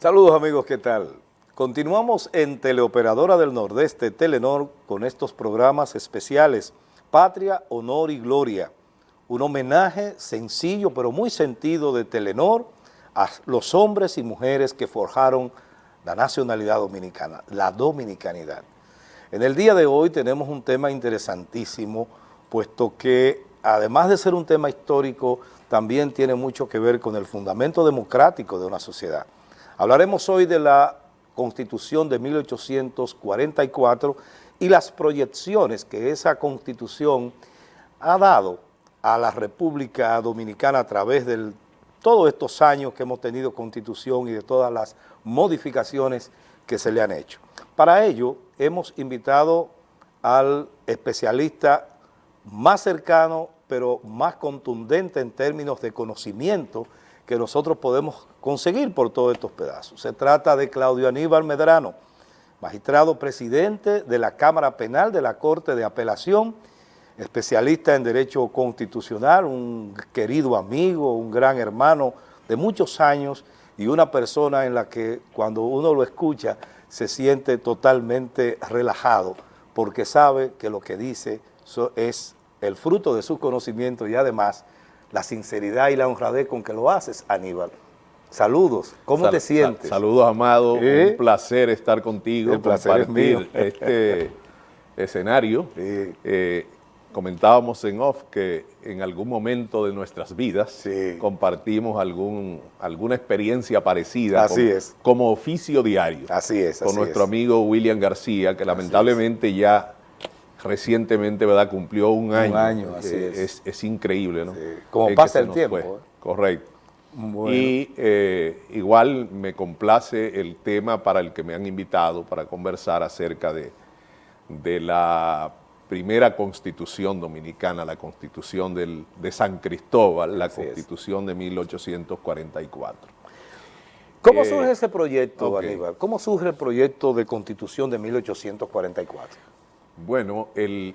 Saludos amigos, ¿qué tal? Continuamos en Teleoperadora del Nordeste, Telenor, con estos programas especiales, Patria, Honor y Gloria, un homenaje sencillo pero muy sentido de Telenor a los hombres y mujeres que forjaron la nacionalidad dominicana, la dominicanidad. En el día de hoy tenemos un tema interesantísimo, puesto que además de ser un tema histórico, también tiene mucho que ver con el fundamento democrático de una sociedad. Hablaremos hoy de la Constitución de 1844 y las proyecciones que esa Constitución ha dado a la República Dominicana a través de todos estos años que hemos tenido Constitución y de todas las modificaciones que se le han hecho. Para ello, hemos invitado al especialista más cercano, pero más contundente en términos de conocimiento que nosotros podemos conseguir por todos estos pedazos. Se trata de Claudio Aníbal Medrano, magistrado presidente de la Cámara Penal de la Corte de Apelación, especialista en Derecho Constitucional, un querido amigo, un gran hermano de muchos años y una persona en la que cuando uno lo escucha se siente totalmente relajado porque sabe que lo que dice es el fruto de su conocimiento y además la sinceridad y la honradez con que lo haces, Aníbal. Saludos, ¿cómo te sientes? saludos, Amado, un placer estar contigo, el placer compartir este escenario. Eh, comentábamos en off que en algún momento de nuestras vidas compartimos algún, alguna experiencia parecida Así es. como oficio diario. Así es. Con nuestro amigo William García, que lamentablemente ya recientemente ¿verdad? cumplió un año. Un año, así es. es. increíble, ¿no? Como pasa el tiempo. ¿eh? Correcto. Y eh, igual me complace el tema para el que me han invitado para conversar acerca de, de la primera constitución dominicana, la constitución del, de San Cristóbal, la constitución de 1844. ¿Cómo eh, surge ese proyecto, Aníbal? ¿Cómo surge el proyecto de constitución de 1844? Bueno, el,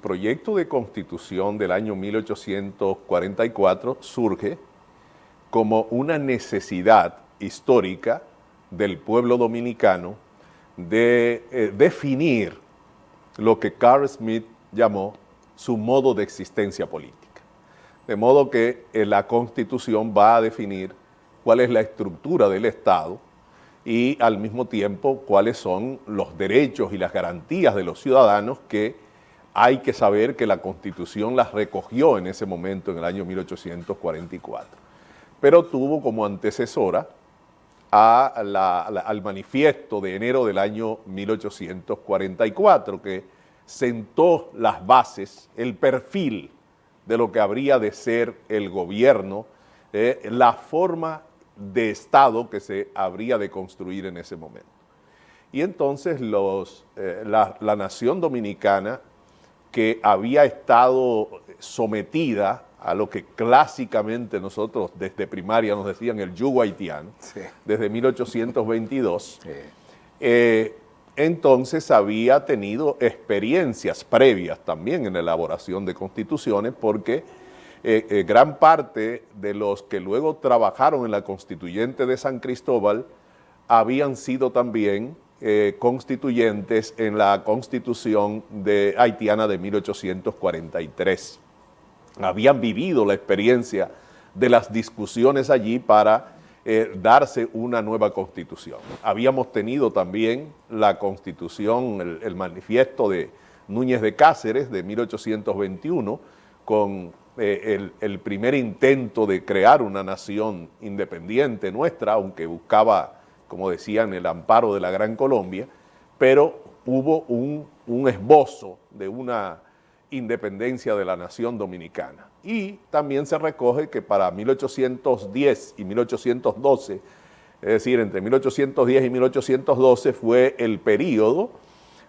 proyecto de constitución del año 1844 surge como una necesidad histórica del pueblo dominicano de eh, definir lo que Carl Smith llamó su modo de existencia política. De modo que eh, la Constitución va a definir cuál es la estructura del Estado y al mismo tiempo cuáles son los derechos y las garantías de los ciudadanos que hay que saber que la Constitución las recogió en ese momento, en el año 1844. Pero tuvo como antecesora al manifiesto de enero del año 1844, que sentó las bases, el perfil de lo que habría de ser el gobierno, eh, la forma de Estado que se habría de construir en ese momento. Y entonces los, eh, la, nación dominicana que había estado sometida a lo que clásicamente nosotros desde primaria nos decían el yugo haitiano, desde 1822, eh, entonces había tenido experiencias previas también en la elaboración de constituciones porque eh, eh, gran parte de los que luego trabajaron en la constituyente de San Cristóbal habían sido también eh, constituyentes en la constitución de, haitiana de 1843. Habían vivido la experiencia de las discusiones allí para darse una nueva constitución. Habíamos tenido también la constitución, el, el manifiesto de Núñez de Cáceres de 1821 con eh, el, primer intento de crear una nación independiente nuestra, aunque buscaba, como decían, el amparo de la Gran Colombia, pero hubo un, esbozo de una independencia de la nación dominicana. Y también se recoge que para 1810 y 1812, es decir, entre 1810 y 1812 fue el periodo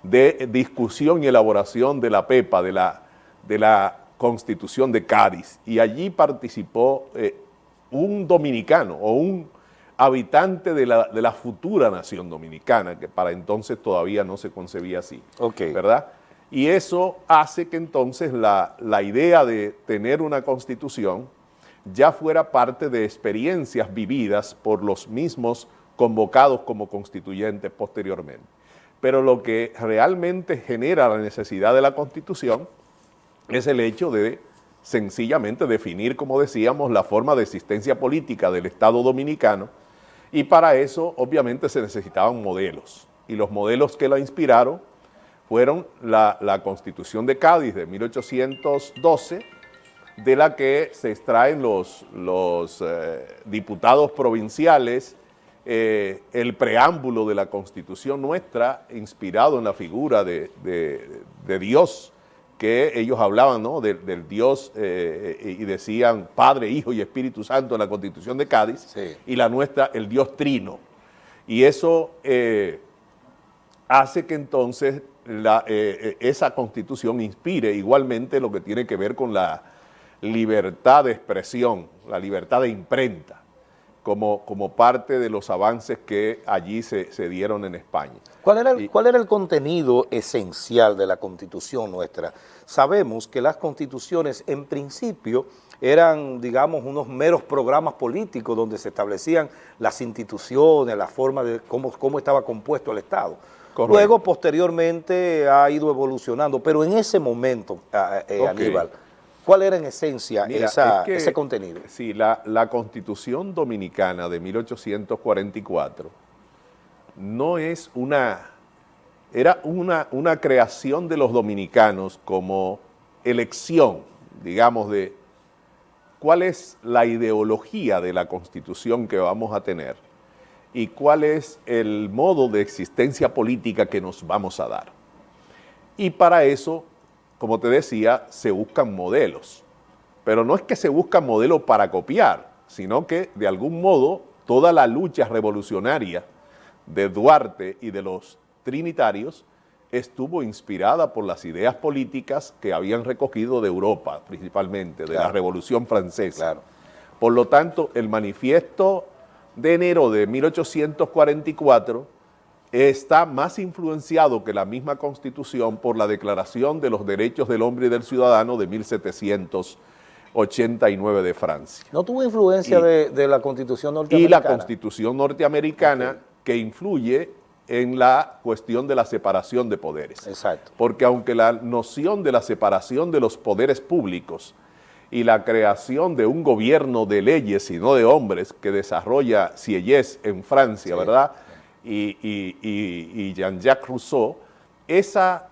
de discusión y elaboración de la PEPA, de la, de la Constitución de Cádiz y allí participó eh, un dominicano o un habitante de la, futura nación dominicana, que para entonces todavía no se concebía así, ¿verdad? Y eso hace que entonces la, la idea de tener una constitución ya fuera parte de experiencias vividas por los mismos convocados como constituyentes posteriormente. Pero lo que realmente genera la necesidad de la Constitución es el hecho de sencillamente definir, como decíamos, la forma de existencia política del Estado Dominicano y para eso obviamente se necesitaban modelos. Y los modelos que la inspiraron fueron la, Constitución de Cádiz de 1812, de la que se extraen los, los eh, diputados provinciales, eh, el preámbulo de la Constitución nuestra, inspirado en la figura de, Dios, que ellos hablaban ¿no? del Dios eh, y decían Padre, Hijo y Espíritu Santo en la Constitución de Cádiz, y la nuestra, el Dios Trino. Y eso hace que entonces la, eh, eh, esa constitución inspire igualmente lo que tiene que ver con la libertad de expresión, la libertad de imprenta, como, como parte de los avances que allí se, se dieron en España. ¿Cuál era, el, ¿Cuál era el contenido esencial de la constitución nuestra? Sabemos que las constituciones en principio eran, digamos, unos meros programas políticos donde se establecían las instituciones, la forma de cómo, cómo estaba compuesto el Estado Luego, posteriormente, ha ido evolucionando, pero en ese momento, eh, Aníbal, ¿cuál era en esencia ese contenido? Sí, la, la Constitución Dominicana de 1844 no es una, era una, una creación de los dominicanos como elección, digamos, de cuál es la ideología de la Constitución que vamos a tener y cuál es el modo de existencia política que nos vamos a dar. Y para eso, como te decía, se buscan modelos. Pero no es que se buscan modelos para copiar, sino que de algún modo toda la lucha revolucionaria de Duarte y de los trinitarios estuvo inspirada por las ideas políticas que habían recogido de Europa, principalmente, de la Revolución Francesa. Por lo tanto, el manifiesto de enero de 1844 está más influenciado que la misma Constitución por la Declaración de los Derechos del Hombre y del Ciudadano de 1789 de Francia. ¿No tuvo influencia de, la Constitución norteamericana? Y la Constitución norteamericana que influye en la cuestión de la separación de poderes. Exacto. Porque aunque la noción de la separación de los poderes públicos y la creación de un gobierno de leyes y no de hombres que desarrolla Sieyès en Francia, ¿verdad? Y, Jean-Jacques Rousseau, esa,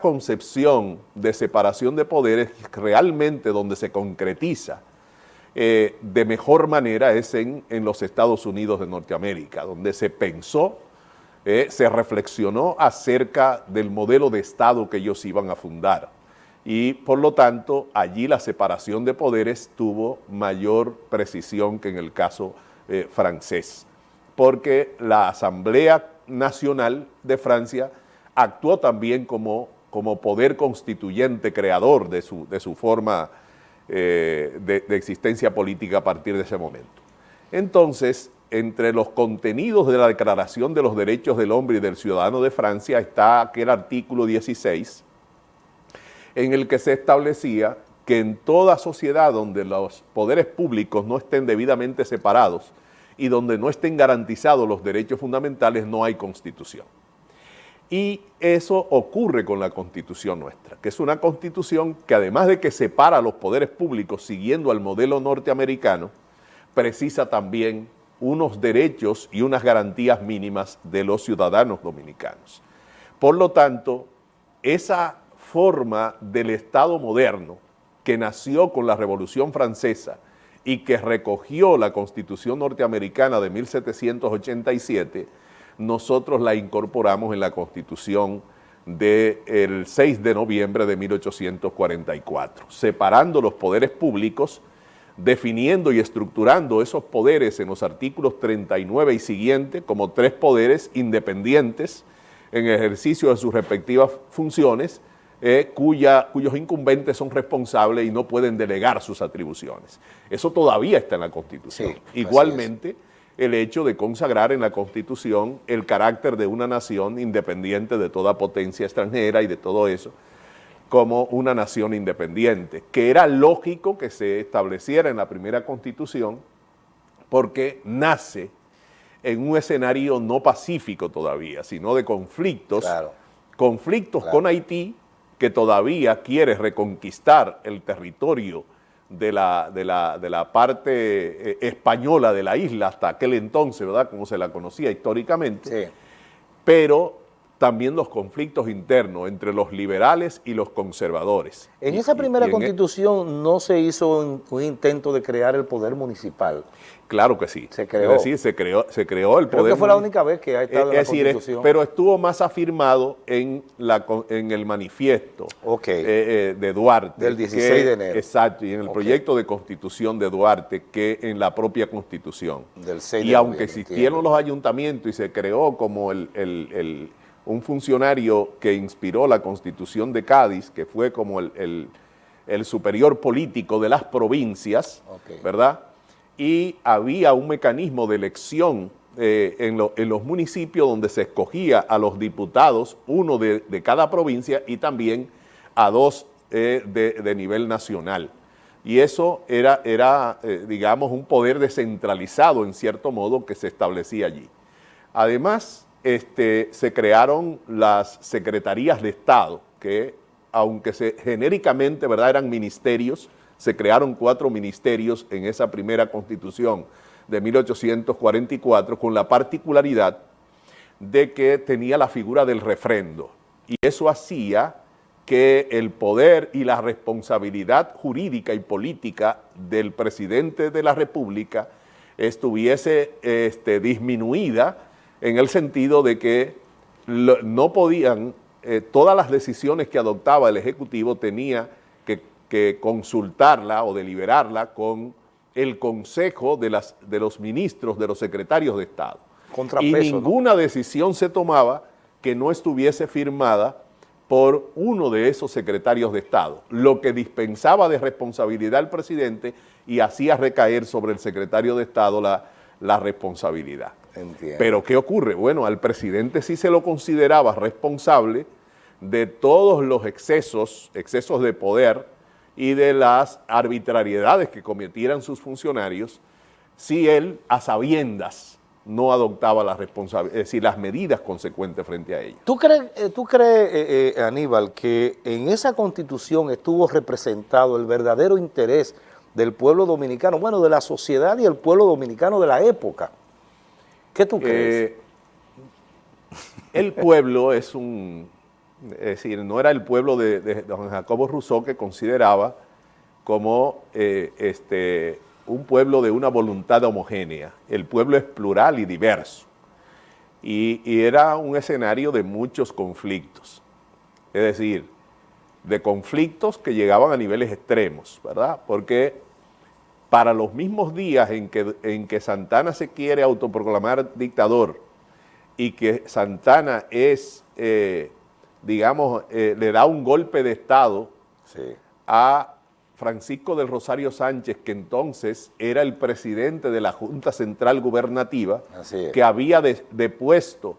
concepción de separación de poderes realmente donde se concretiza eh, de mejor manera es en, los Estados Unidos de Norteamérica, donde se pensó, eh, se reflexionó acerca del modelo de Estado que ellos iban a fundar. Y por lo tanto allí la separación de poderes tuvo mayor precisión que en el caso eh, francés, porque la Asamblea Nacional de Francia actuó también como, como poder constituyente creador de su, de su forma eh, de, de existencia política a partir de ese momento. Entonces, entre los contenidos de la Declaración de los Derechos del Hombre y del Ciudadano de Francia está aquel artículo 16, en el que se establecía que en toda sociedad donde los poderes públicos no estén debidamente separados y donde no estén garantizados los derechos fundamentales, no hay constitución. Y eso ocurre con la constitución nuestra, que es una constitución que además de que separa los poderes públicos siguiendo al modelo norteamericano, precisa también unos derechos y unas garantías mínimas de los ciudadanos dominicanos. Por lo tanto, esa forma del Estado moderno que nació con la Revolución Francesa y que recogió la Constitución norteamericana de 1787, nosotros la incorporamos en la Constitución del 6 de noviembre de 1844, separando los poderes públicos, definiendo y estructurando esos poderes en los artículos 39 y siguiente como tres poderes independientes en ejercicio de sus respectivas funciones eh, cuya, cuyos incumbentes son responsables y no pueden delegar sus atribuciones. Eso todavía está en la Constitución. Igualmente, el hecho de consagrar en la Constitución el carácter de una nación independiente de toda potencia extranjera y de todo eso, como una nación independiente, que era lógico que se estableciera en la primera Constitución porque nace en un escenario no pacífico todavía, sino de conflictos, conflictos con Haití, que todavía quiere reconquistar el territorio de la, de la, parte eh, española de la isla hasta aquel entonces, ¿verdad? Como se la conocía históricamente. Sí. Pero también los conflictos internos entre los liberales y los conservadores. En esa primera e- constitución no se hizo un, intento de crear el poder municipal. Claro que sí. Se creó. Es decir, se creó, se creó el Creo poder. que fue la única vez que ha estado en la constitución. pero estuvo más afirmado en, la, en el manifiesto eh, eh, de Duarte. Del 16 de enero. Exacto, y en el proyecto de constitución de Duarte que en la propia constitución. Del 6 y aunque existieron los ayuntamientos y se creó como el un funcionario que inspiró la Constitución de Cádiz, que fue como el, superior político de las provincias, ¿verdad? Y había un mecanismo de elección eh, en, los municipios donde se escogía a los diputados, uno de, cada provincia y también a dos eh, de, nivel nacional. Y eso era, era eh, digamos, un poder descentralizado en cierto modo que se establecía allí. Además, este, se crearon las secretarías de Estado, que aunque se, genéricamente ¿verdad? eran ministerios, se crearon cuatro ministerios en esa primera constitución de 1844 con la particularidad de que tenía la figura del refrendo y eso hacía que el poder y la responsabilidad jurídica y política del presidente de la República estuviese este, disminuida en el sentido de que no podían, eh, todas las decisiones que adoptaba el Ejecutivo tenía que, consultarla o deliberarla con el Consejo de, las, de los ministros, de los secretarios de Estado. y ninguna decisión se tomaba que no estuviese firmada por uno de esos secretarios de Estado, lo que dispensaba de responsabilidad al presidente y hacía recaer sobre el secretario de Estado la, la responsabilidad. Pero ¿qué ocurre? Bueno, al presidente sí se lo consideraba responsable de todos los excesos, excesos de poder y de las arbitrariedades que cometieran sus funcionarios si él a sabiendas no adoptaba las responsabilidades, es decir, las medidas consecuentes frente a ellos. ¿Tú crees, eh, tú crees eh, eh, Aníbal, que en esa constitución estuvo representado el verdadero interés del pueblo dominicano, bueno, de la sociedad y el pueblo dominicano de la época? ¿Qué tú crees? Eh, el pueblo es un, es decir, no era el pueblo de, don Jacobo Rousseau que consideraba como eh, este, un pueblo de una voluntad homogénea. El pueblo es plural y diverso. Y, y, era un escenario de muchos conflictos. Es decir, de conflictos que llegaban a niveles extremos, ¿verdad? Porque para los mismos días en que, en que Santana se quiere autoproclamar dictador y que Santana es, eh, digamos, eh, le da un golpe de Estado a Francisco del Rosario Sánchez, que entonces era el presidente de la Junta Central Gubernativa, que había depuesto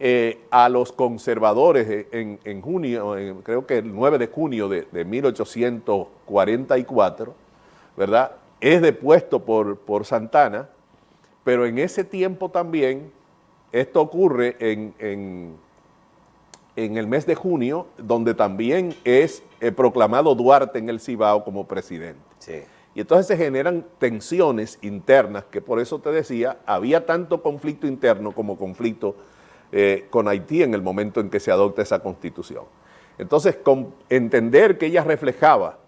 eh, a los conservadores en, junio, creo que el 9 de junio de, de 1844, ¿verdad? Es depuesto por, por Santana, pero en ese tiempo también, esto ocurre en, en, el mes de junio, donde también es eh, proclamado Duarte en el Cibao como presidente. Y entonces se generan tensiones internas, que por eso te decía, había tanto conflicto interno como conflicto eh, con Haití en el momento en que se adopta esa constitución. Entonces, con entender que ella reflejaba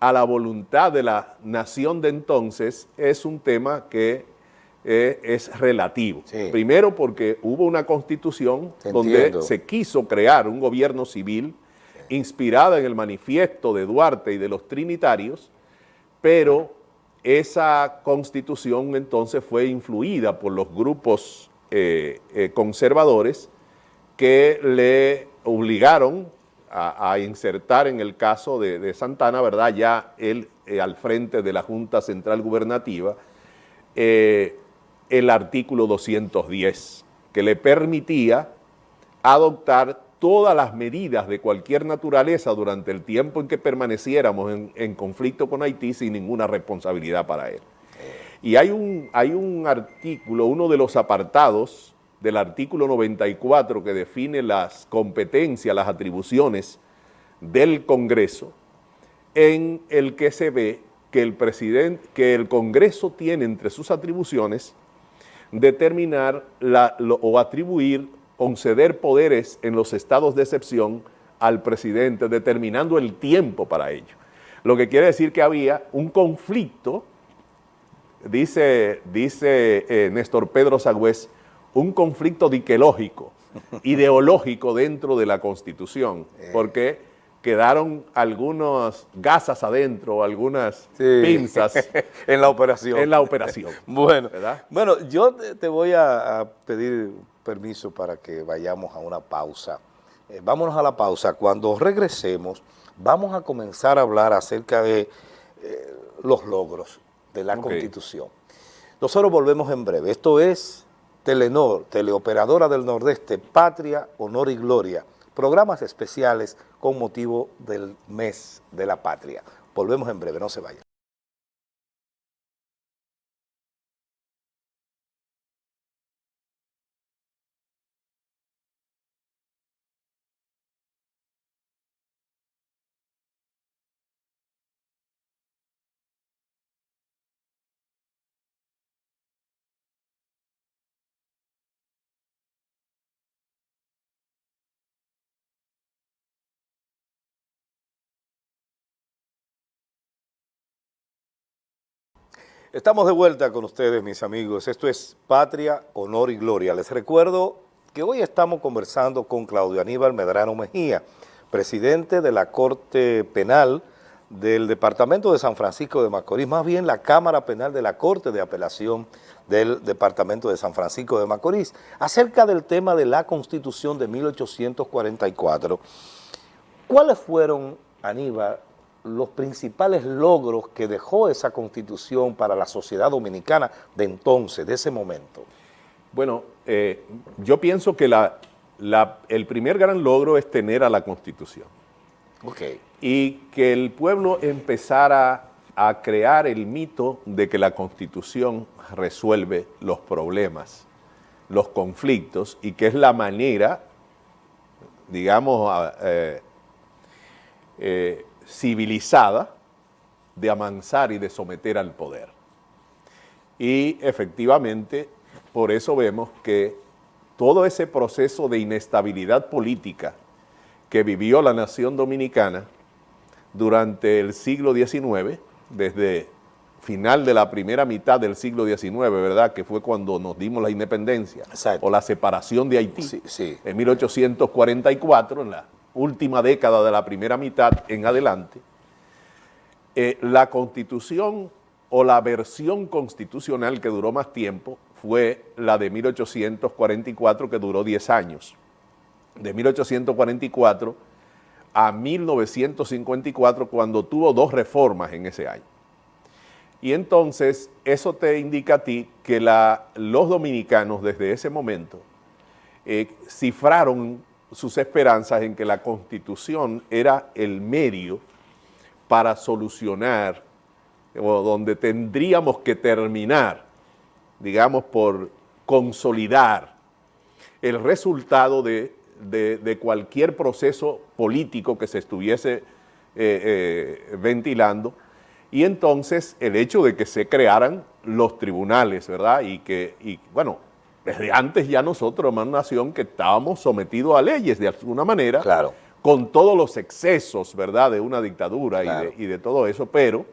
a la voluntad de la nación de entonces es un tema que eh, es relativo. Primero porque hubo una constitución donde se quiso crear un gobierno civil inspirada en el manifiesto de Duarte y de los trinitarios, pero esa constitución entonces fue influida por los grupos eh, eh, conservadores que le obligaron a, insertar en el caso de, Santana, ¿verdad? Ya él eh, al frente de la Junta Central Gubernativa, eh, el artículo 210, que le permitía adoptar todas las medidas de cualquier naturaleza durante el tiempo en que permaneciéramos en, conflicto con Haití sin ninguna responsabilidad para él. Y hay un, hay un artículo, uno de los apartados del artículo 94 que define las competencias, las atribuciones del Congreso, en el que se ve que el que el Congreso tiene entre sus atribuciones determinar o atribuir, conceder poderes en los estados de excepción al presidente, determinando el tiempo para ello. Lo que quiere decir que había un conflicto, dice, dice eh, Néstor Pedro Sagüez, un conflicto diquelógico, ideológico dentro de la Constitución, eh. porque quedaron algunas gasas adentro, algunas pinzas. en la operación. En la operación. bueno, bueno, yo te voy a, pedir permiso para que vayamos a una pausa. Eh, vámonos a la pausa. Cuando regresemos, vamos a comenzar a hablar acerca de eh, los logros de la Constitución. Nosotros volvemos en breve. Esto es Telenor, Teleoperadora del Nordeste, Patria, Honor y Gloria programas especiales con motivo del mes de la patria. Volvemos en breve, no se vayan. Estamos de vuelta con ustedes, mis amigos. Esto es Patria, Honor y Gloria. Les recuerdo que hoy estamos conversando con Claudio Aníbal Medrano Mejía, presidente de la Corte Penal del Departamento de San Francisco de Macorís, más bien la Cámara Penal de la Corte de Apelación del Departamento de San Francisco de Macorís, acerca del tema de la Constitución de 1844. ¿Cuáles fueron, Aníbal, los principales logros que dejó esa constitución para la sociedad dominicana de entonces, de ese momento? Bueno, eh, yo pienso que el primer gran logro es tener a la constitución. Okay. Y que el pueblo empezara a crear el mito de que la constitución resuelve los problemas, los conflictos, y que es la manera, digamos, eh, eh, civilizada de amansar y de someter al poder. Y efectivamente, por eso vemos que todo ese proceso de inestabilidad política que vivió la nación dominicana durante el siglo XIX, desde final de la primera mitad del siglo XIX, ¿verdad?, que fue cuando nos dimos la independencia, o la separación de Haití, sí, en 1844, en la última década de la primera mitad en adelante, eh, la constitución o la versión constitucional que duró más tiempo fue la de 1844 que duró 10 años. De 1844 a 1954 cuando tuvo dos reformas en ese año. Y entonces eso te indica a ti que los dominicanos desde ese momento eh, cifraron sus esperanzas en que la Constitución era el medio para solucionar, o donde tendríamos que terminar, digamos, por consolidar el resultado de, cualquier proceso político que se estuviese eh, eh, ventilando, y entonces el hecho de que se crearan los tribunales, ¿verdad? Y que, y, bueno, desde antes ya nosotros, una nación que estábamos sometidos a leyes de alguna manera, claro. con todos los excesos, ¿verdad?, de una dictadura y, de, todo eso, pero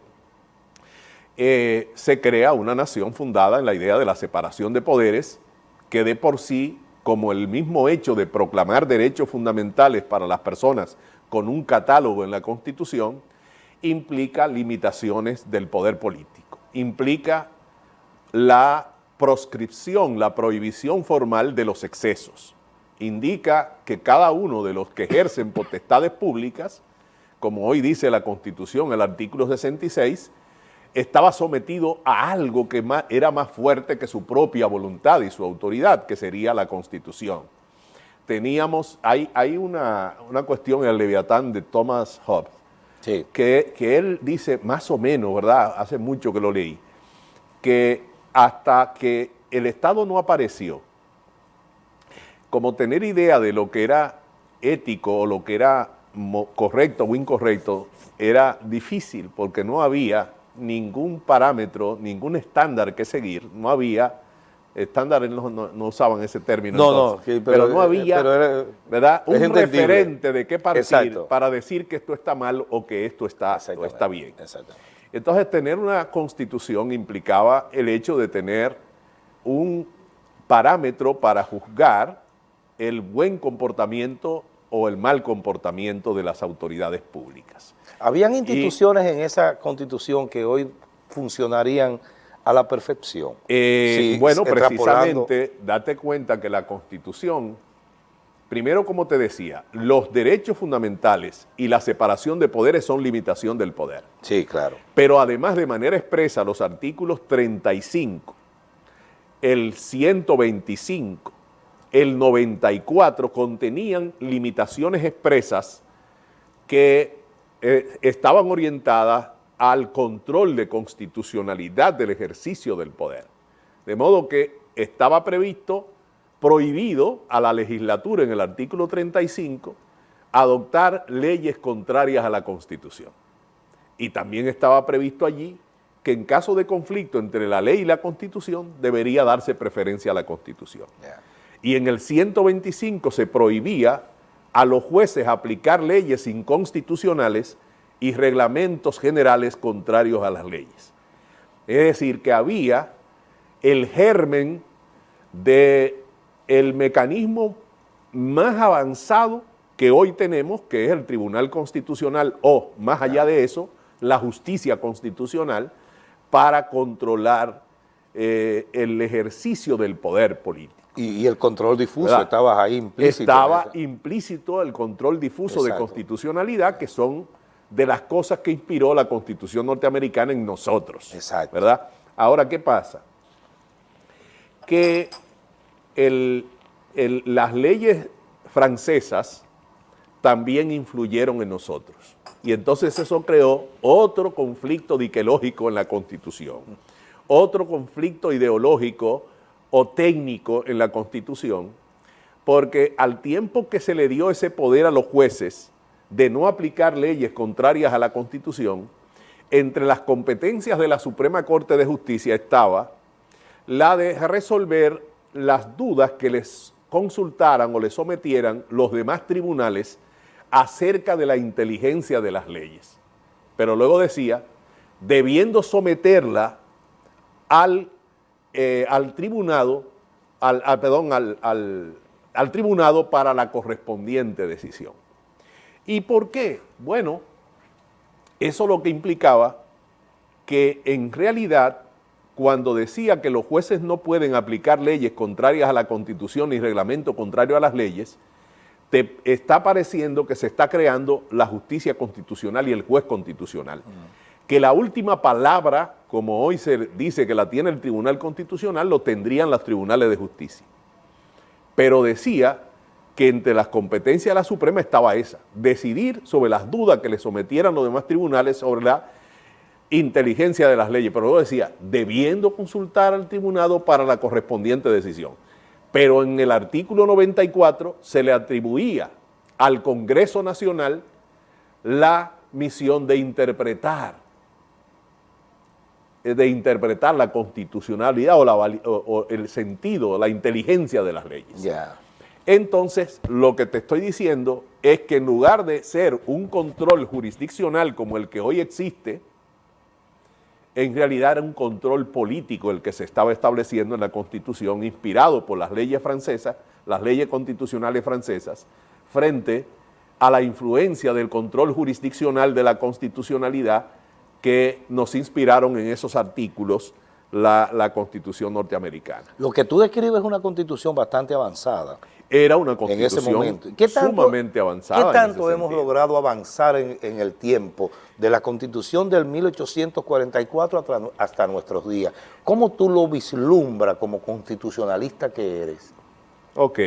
eh, se crea una nación fundada en la idea de la separación de poderes, que de por sí, como el mismo hecho de proclamar derechos fundamentales para las personas con un catálogo en la Constitución, implica limitaciones del poder político, implica la proscripción, la prohibición formal de los excesos. Indica que cada uno de los que ejercen potestades públicas, como hoy dice la Constitución, el artículo 66, estaba sometido a algo que era más fuerte que su propia voluntad y su autoridad, que sería la Constitución. Teníamos, hay, hay una, cuestión en el Leviatán de Thomas Hobbes, que, que él dice más o menos, ¿verdad? Hace mucho que lo leí, que hasta que el Estado no apareció, como tener idea de lo que era ético o lo que era correcto o incorrecto era difícil porque no había ningún parámetro, ningún estándar que seguir, no había estándares no, no, usaban ese término. No, no, pero, no había ¿verdad? un referente de qué partir para decir que esto está mal o que esto está, está bien. Entonces, tener una constitución implicaba el hecho de tener un parámetro para juzgar el buen comportamiento o el mal comportamiento de las autoridades públicas. ¿Habían instituciones en esa constitución que hoy funcionarían a la perfección. Eh, bueno, precisamente, date cuenta que la Constitución, primero como te decía, los derechos fundamentales y la separación de poderes son limitación del poder. Sí, claro. Pero además de manera expresa, los artículos 35, el 125, el 94 contenían limitaciones expresas que eh, estaban orientadas al control de constitucionalidad del ejercicio del poder. De modo que estaba previsto, prohibido a la legislatura en el artículo 35, adoptar leyes contrarias a la Constitución. Y también estaba previsto allí que en caso de conflicto entre la ley y la Constitución debería darse preferencia a la Constitución. Y en el 125 se prohibía a los jueces aplicar leyes inconstitucionales y reglamentos generales contrarios a las leyes. Es decir, que había el germen de el mecanismo más avanzado que hoy tenemos, que es el Tribunal Constitucional o, más allá de eso, la justicia constitucional para controlar eh, el ejercicio del poder político. Y, el control difuso estaba ahí implícito. Estaba implícito el control difuso de constitucionalidad, que son de las cosas que inspiró la Constitución norteamericana en nosotros. Exacto. ¿Verdad? Ahora, ¿qué pasa? Que las leyes francesas también influyeron en nosotros. Y entonces eso creó otro conflicto diquelógico en la Constitución, otro conflicto ideológico o técnico en la Constitución, porque al tiempo que se le dio ese poder a los jueces, de no aplicar leyes contrarias a la Constitución, entre las competencias de la Suprema Corte de Justicia estaba la de resolver las dudas que les consultaran o les sometieran los demás tribunales acerca de la inteligencia de las leyes. Pero luego decía, debiendo someterla al, eh, al tribunado, al, perdón, al, al tribunado para la correspondiente decisión. ¿Y por qué? Bueno, eso lo que implicaba que en realidad cuando decía que los jueces no pueden aplicar leyes contrarias a la Constitución ni reglamento contrario a las leyes, te está pareciendo que se está creando la justicia constitucional y el juez constitucional. Mm. Que la última palabra, como hoy se dice que la tiene el Tribunal Constitucional, lo tendrían los tribunales de justicia. Pero decía que entre las competencias de la Suprema estaba esa, decidir sobre las dudas que le sometieran los demás tribunales sobre la inteligencia de las leyes, pero luego decía, debiendo consultar al tribunado para la correspondiente decisión. Pero en el artículo 94 se le atribuía al Congreso Nacional la misión de interpretar, de interpretar la constitucionalidad o, el sentido, la inteligencia de las leyes. Entonces, lo que te estoy diciendo es que en lugar de ser un control jurisdiccional como el que hoy existe, en realidad era un control político el que se estaba estableciendo en la Constitución, inspirado por las leyes francesas, las leyes constitucionales francesas, frente a la influencia del control jurisdiccional de la constitucionalidad que nos inspiraron en esos artículos la, la Constitución norteamericana. Lo que tú describes es una Constitución bastante avanzada era una constitución sumamente avanzada. ¿Qué tanto hemos logrado avanzar en, el tiempo de la constitución del 1844 hasta, nuestros días? ¿Cómo tú lo vislumbras como constitucionalista que eres? Ok,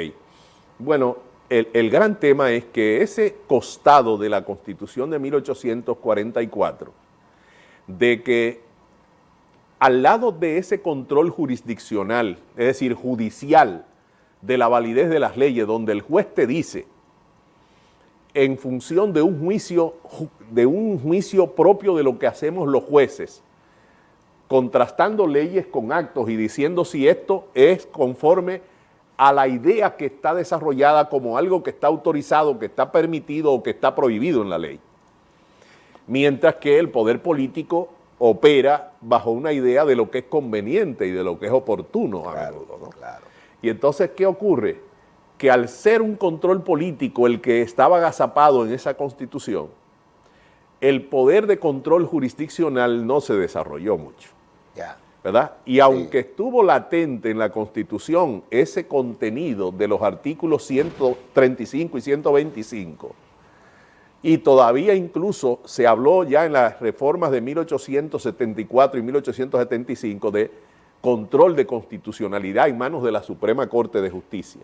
bueno, el, el gran tema es que ese costado de la constitución de 1844, de que al lado de ese control jurisdiccional, es decir, judicial, de la validez de las leyes, donde el juez te dice, en función de un juicio, de un juicio propio de lo que hacemos los jueces, contrastando leyes con actos y diciendo si esto es conforme a la idea que está desarrollada como algo que está autorizado, que está permitido o que está prohibido en la ley. Mientras que el poder político opera bajo una idea de lo que es conveniente y de lo que es oportuno Y entonces, ¿qué ocurre? Que al ser un control político el que estaba agazapado en esa constitución, el poder de control jurisdiccional no se desarrolló mucho. ¿verdad? Y aunque estuvo latente en la Constitución ese contenido de los artículos 135 y 125, y todavía incluso se habló ya en las reformas de 1874 y 1875 de control de constitucionalidad en manos de la Suprema Corte de Justicia,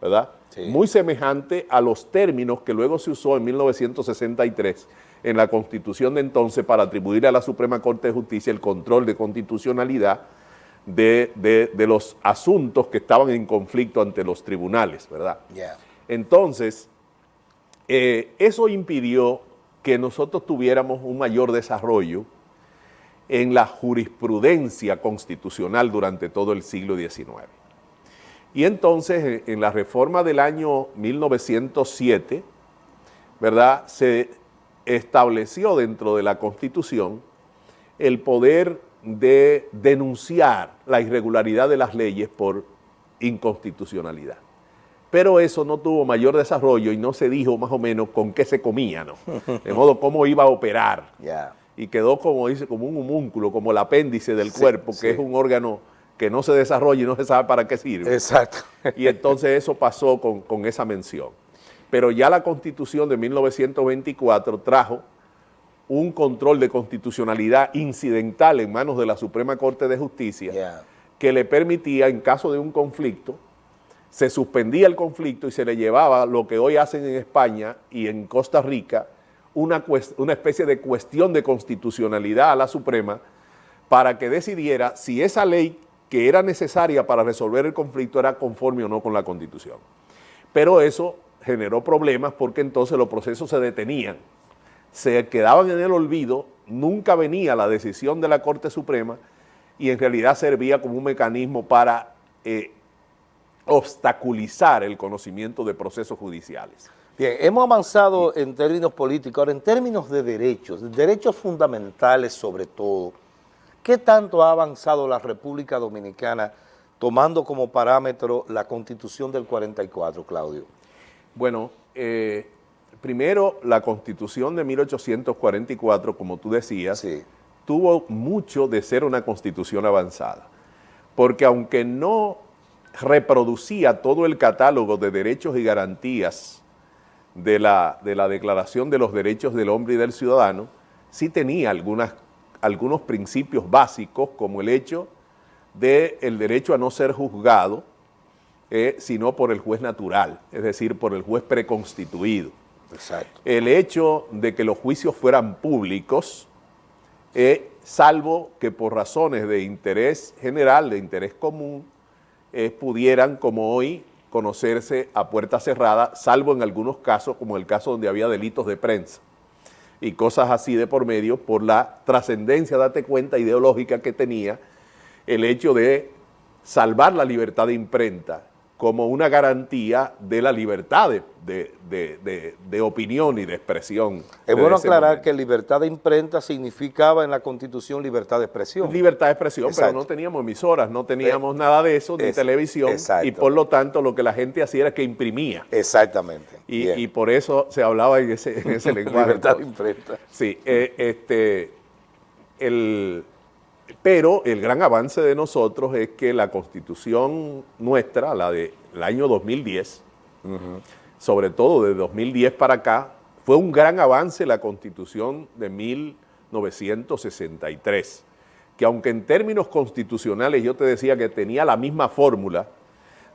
¿verdad? Muy semejante a los términos que luego se usó en 1963 en la Constitución de entonces para atribuir a la Suprema Corte de Justicia el control de constitucionalidad de, los asuntos que estaban en conflicto ante los tribunales, ¿verdad? Entonces, eh, eso impidió que nosotros tuviéramos un mayor desarrollo en la jurisprudencia constitucional durante todo el siglo XIX. Y entonces, en la reforma del año 1907, ¿verdad?, se estableció dentro de la Constitución el poder de denunciar la irregularidad de las leyes por inconstitucionalidad. Pero eso no tuvo mayor desarrollo y no se dijo más o menos con qué se comía, ¿no? De modo cómo iba a operar. Y quedó como dice, como un homúnculo, como el apéndice del cuerpo, que es un órgano que no se desarrolla y no se sabe para qué sirve. Exacto. Y entonces eso pasó con, con esa mención pero ya la Constitución de 1924 trajo un control de constitucionalidad incidental en manos de la Suprema Corte de Justicia que le permitía, en caso de un conflicto, se suspendía el conflicto y se le llevaba lo que hoy hacen en España y en Costa Rica, una, una especie de cuestión de constitucionalidad a la Suprema para que decidiera si esa ley que era necesaria para resolver el conflicto era conforme o no con la Constitución. Pero eso generó problemas porque entonces los procesos se detenían, se quedaban en el olvido, nunca venía la decisión de la Corte Suprema y en realidad servía como un mecanismo para eh, obstaculizar el conocimiento de procesos judiciales. Bien, hemos avanzado en términos políticos, ahora en términos de derechos, derechos fundamentales sobre todo, ¿qué tanto ha avanzado la República Dominicana tomando como parámetro la Constitución del 44, Claudio? Bueno, eh, primero la Constitución de 1844, como tú decías, tuvo mucho de ser una Constitución avanzada, porque aunque no reproducía todo el catálogo de derechos y garantías de la, de la Declaración de los Derechos del Hombre y del Ciudadano, sí tenía algunas, algunos principios básicos, como el hecho del el derecho a no ser juzgado, eh, sino por el juez natural, es decir, por el juez preconstituido. Exacto. El hecho de que los juicios fueran públicos, eh, salvo que por razones de interés general, de interés común, eh, pudieran, como hoy, conocerse a puerta cerrada, salvo en algunos casos, como el caso donde había delitos de prensa y cosas así de por medio, por la trascendencia, date cuenta, ideológica que tenía el hecho de salvar la libertad de imprenta como una garantía de la libertad de, opinión y de expresión. Es bueno aclarar que libertad de imprenta significaba en la Constitución libertad de expresión. Libertad de expresión, pero no teníamos emisoras, no teníamos eh, nada de eso, ni televisión, y por lo tanto lo que la gente hacía era que imprimía. Exactamente. Y, por eso se hablaba en ese, en ese lenguaje. libertad de imprenta. Sí, eh, este, el pero el gran avance de nosotros es que la constitución nuestra, la del año 2010, sobre todo de 2010 para acá, fue un gran avance la constitución de 1963, que aunque en términos constitucionales yo te decía que tenía la misma fórmula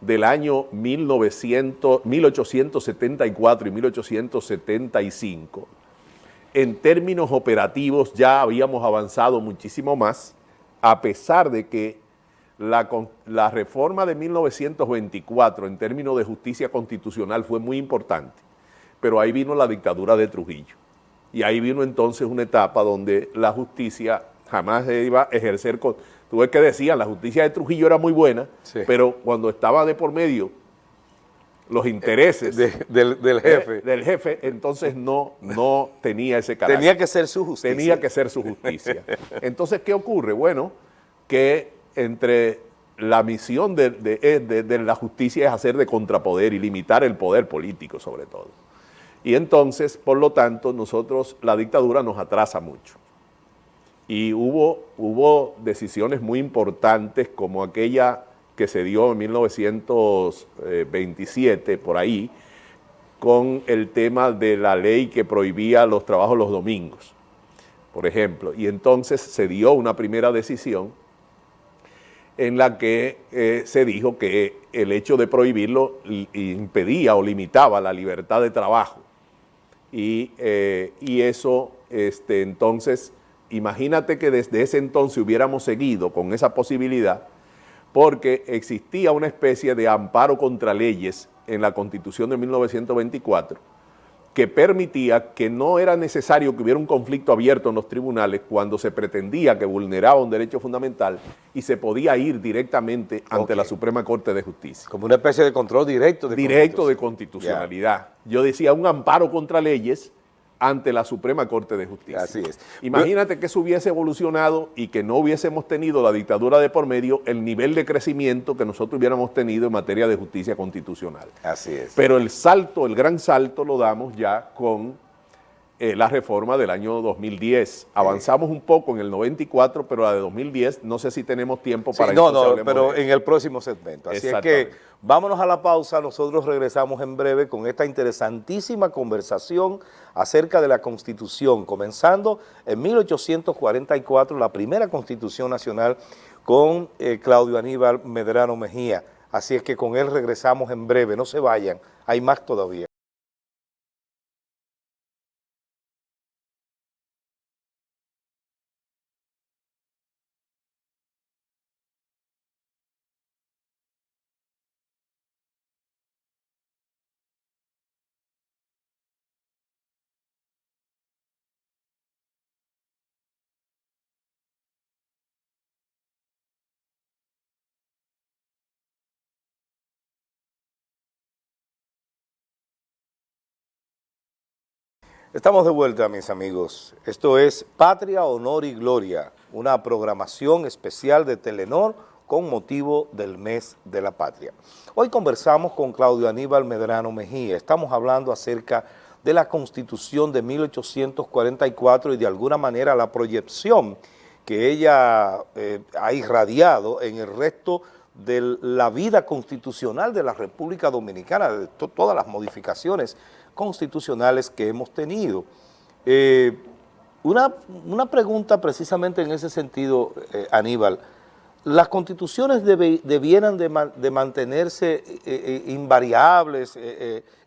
del año 1900, 1874 y 1875, en términos operativos ya habíamos avanzado muchísimo más, a pesar de que la, la reforma de 1924 en términos de justicia constitucional fue muy importante, pero ahí vino la dictadura de Trujillo. Y ahí vino entonces una etapa donde la justicia jamás se iba a ejercer... Con, tú ves que decían, la justicia de Trujillo era muy buena, pero cuando estaba de por medio los intereses del, jefe. del jefe, entonces no, no tenía ese carácter. Tenía que ser su justicia. Tenía que ser su justicia. Entonces, ¿qué ocurre? Bueno, que entre la misión de, de, la justicia es hacer de contrapoder y limitar el poder político sobre todo. Y entonces, por lo tanto, nosotros, la dictadura nos atrasa mucho. Y hubo, hubo decisiones muy importantes como aquella que se dio en 1927, por ahí, con el tema de la ley que prohibía los trabajos los domingos, por ejemplo. Y entonces se dio una primera decisión en la que eh, se dijo que el hecho de prohibirlo impedía o limitaba la libertad de trabajo. Y, eh, y eso, este, entonces, imagínate que desde ese entonces hubiéramos seguido con esa posibilidad, porque existía una especie de amparo contra leyes en la Constitución de 1924 que permitía que no era necesario que hubiera un conflicto abierto en los tribunales cuando se pretendía que vulneraba un derecho fundamental y se podía ir directamente ante la Suprema Corte de Justicia. Como una especie de control directo de Directo de constitucionalidad. Yo decía un amparo contra leyes ante la Suprema Corte de Justicia. Así es. Imagínate que eso hubiese evolucionado y que no hubiésemos tenido la dictadura de por medio, el nivel de crecimiento que nosotros hubiéramos tenido en materia de justicia constitucional. Así es. Pero el salto, el gran salto lo damos ya con eh, la reforma del año 2010. Avanzamos un poco en el 94, pero la de 2010 no sé si tenemos tiempo para... Sí, no, no, pero en el próximo segmento. Así es que vámonos a la pausa, nosotros regresamos en breve con esta interesantísima conversación acerca de la Constitución, comenzando en 1844, la primera Constitución Nacional con eh, Claudio Aníbal Medrano Mejía. Así es que con él regresamos en breve, no se vayan, hay más todavía. Estamos de vuelta, mis amigos. Esto es Patria, Honor y Gloria, una programación especial de Telenor con motivo del mes de la patria. Hoy conversamos con Claudio Aníbal Medrano Mejía. Estamos hablando acerca de la Constitución de 1844 y de alguna manera la proyección que ella eh, ha irradiado en el resto de la vida constitucional de la República Dominicana, de todas las modificaciones constitucionales que hemos tenido. Eh, una, pregunta precisamente en ese sentido, eh, Aníbal, ¿las constituciones debieran de, mantenerse eh, invariables,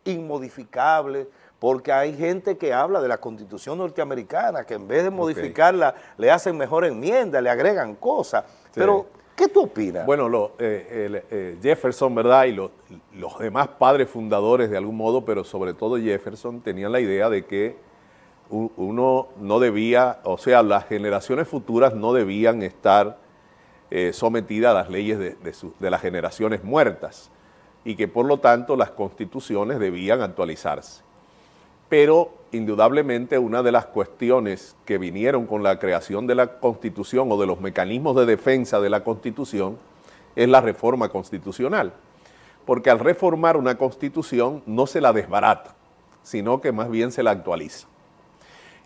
inmodificables? Porque hay gente que habla de la constitución norteamericana, que en vez de modificarla le hacen mejor enmienda, le agregan cosas, pero ¿Qué tú opinas? Bueno, eh, eh, Jefferson, ¿verdad? Y los demás padres fundadores de algún modo, pero sobre todo Jefferson, tenían la idea de que uno no debía, o sea, las generaciones futuras no debían estar eh, sometidas a las leyes de las generaciones muertas y que por lo tanto las constituciones debían actualizarse. Pero indudablemente una de las cuestiones que vinieron con la creación de la Constitución o de los mecanismos de defensa de la Constitución es la reforma constitucional. Porque al reformar una Constitución no se la desbarata, sino que más bien se la actualiza.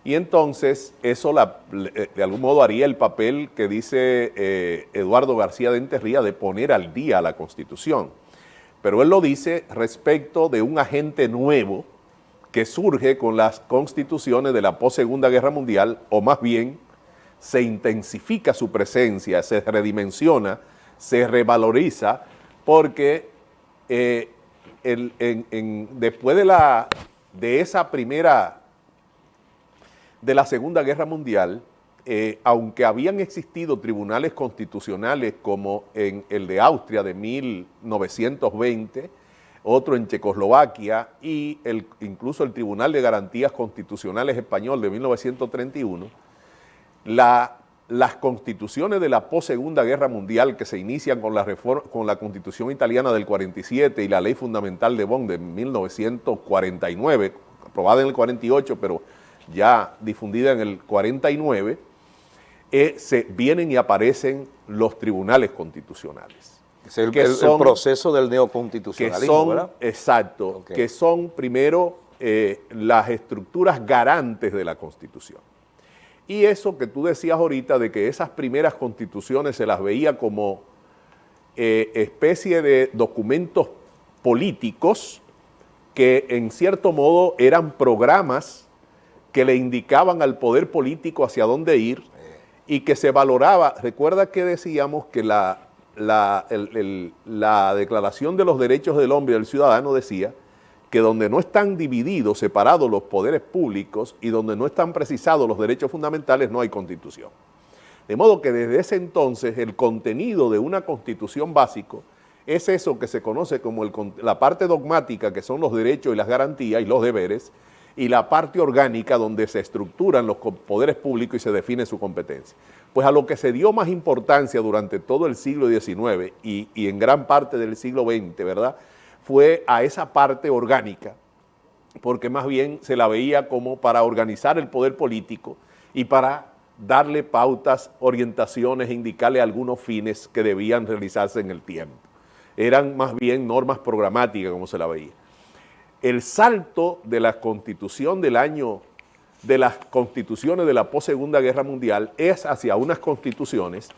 Y entonces eso eh, de algún modo haría el papel que dice eh, Eduardo García de Enterría de poner al día la Constitución. Pero él lo dice respecto de un agente nuevo que surge con las constituciones de la post-segunda guerra mundial, o más bien se intensifica su presencia, se redimensiona, se revaloriza, porque eh, después de, la, de esa primera, de la segunda guerra mundial, eh, aunque habían existido tribunales constitucionales como en el de Austria de 1920, otro en Checoslovaquia y el, incluso el Tribunal de Garantías Constitucionales Español de 1931, la, las constituciones de la post-segunda guerra mundial que se inician con la, con la constitución italiana del 47 y la ley fundamental de Bonn de 1949, aprobada en el 48 pero ya difundida en el 49, eh, se vienen y aparecen los tribunales constitucionales. Es el, proceso del neoconstitucionalismo, ¿verdad? Exacto, que son primero eh, las estructuras garantes de la Constitución. Y eso que tú decías ahorita de que esas primeras constituciones se las veía como eh, especie de documentos políticos que en cierto modo eran programas que le indicaban al poder político hacia dónde ir y que se valoraba, recuerda que decíamos que la, la, la Declaración de los Derechos del Hombre y del Ciudadano decía que donde no están divididos, separados los poderes públicos y donde no están precisados los derechos fundamentales, no hay constitución. De modo que desde ese entonces el contenido de una constitución básico es eso que se conoce como la parte dogmática, que son los derechos y las garantías y los deberes, y la parte orgánica donde se estructuran los poderes públicos y se define su competencia. Pues a lo que se dio más importancia durante todo el siglo XIX y, en gran parte del siglo XX, ¿verdad?, fue a esa parte orgánica, porque más bien se la veía como para organizar el poder político y para darle pautas, orientaciones, indicarle algunos fines que debían realizarse en el tiempo. Eran más bien normas programáticas como se la veía el salto de la constitución del año, de las constituciones de la post-segunda guerra mundial es hacia unas constituciones